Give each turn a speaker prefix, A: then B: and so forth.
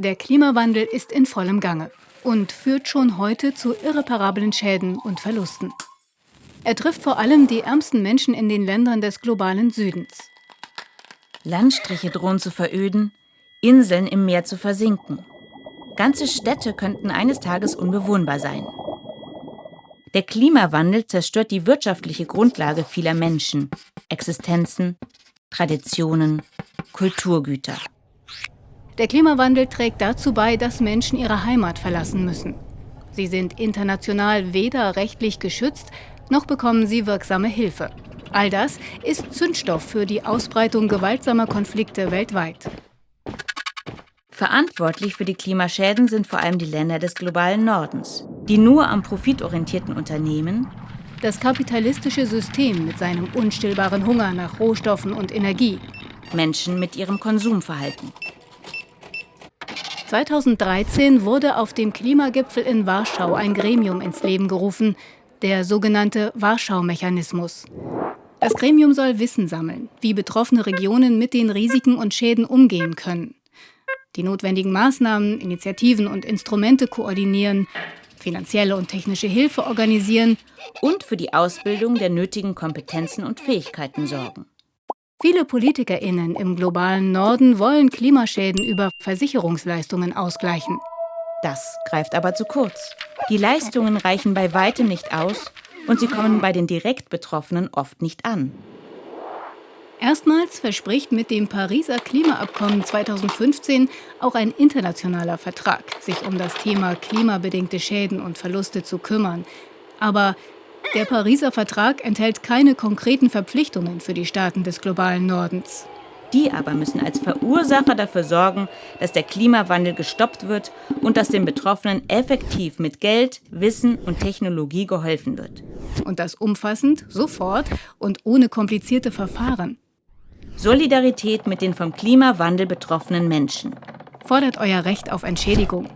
A: Der Klimawandel ist in vollem Gange und führt schon heute zu irreparablen Schäden und Verlusten. Er trifft vor allem die ärmsten Menschen in den Ländern des globalen Südens.
B: Landstriche drohen zu veröden, Inseln im Meer zu versinken. Ganze Städte könnten eines Tages unbewohnbar sein. Der Klimawandel zerstört die wirtschaftliche Grundlage vieler Menschen, Existenzen, Traditionen, Kulturgüter.
A: Der Klimawandel trägt dazu bei, dass Menschen ihre Heimat verlassen müssen. Sie sind international weder rechtlich geschützt, noch bekommen sie wirksame Hilfe. All das ist Zündstoff für die Ausbreitung gewaltsamer Konflikte weltweit.
B: Verantwortlich für die Klimaschäden sind vor allem die Länder des globalen Nordens, die nur am profitorientierten Unternehmen,
A: das kapitalistische System mit seinem unstillbaren Hunger nach Rohstoffen und Energie,
B: Menschen mit ihrem Konsumverhalten
A: 2013 wurde auf dem Klimagipfel in Warschau ein Gremium ins Leben gerufen, der sogenannte Warschau-Mechanismus. Das Gremium soll Wissen sammeln, wie betroffene Regionen mit den Risiken und Schäden umgehen können. Die notwendigen Maßnahmen, Initiativen und Instrumente koordinieren, finanzielle und technische Hilfe organisieren
B: und für die Ausbildung der nötigen Kompetenzen und Fähigkeiten sorgen.
A: Viele PolitikerInnen im globalen Norden wollen Klimaschäden über Versicherungsleistungen ausgleichen.
B: Das greift aber zu kurz. Die Leistungen reichen bei weitem nicht aus und sie kommen bei den direkt Betroffenen oft nicht an.
A: Erstmals verspricht mit dem Pariser Klimaabkommen 2015 auch ein internationaler Vertrag, sich um das Thema klimabedingte Schäden und Verluste zu kümmern. Aber der Pariser Vertrag enthält keine konkreten Verpflichtungen für die Staaten des globalen Nordens.
B: Die aber müssen als Verursacher dafür sorgen, dass der Klimawandel gestoppt wird und dass den Betroffenen effektiv mit Geld, Wissen und Technologie geholfen wird.
A: Und das umfassend, sofort und ohne komplizierte Verfahren.
B: Solidarität mit den vom Klimawandel betroffenen Menschen.
A: Fordert euer Recht auf Entschädigung.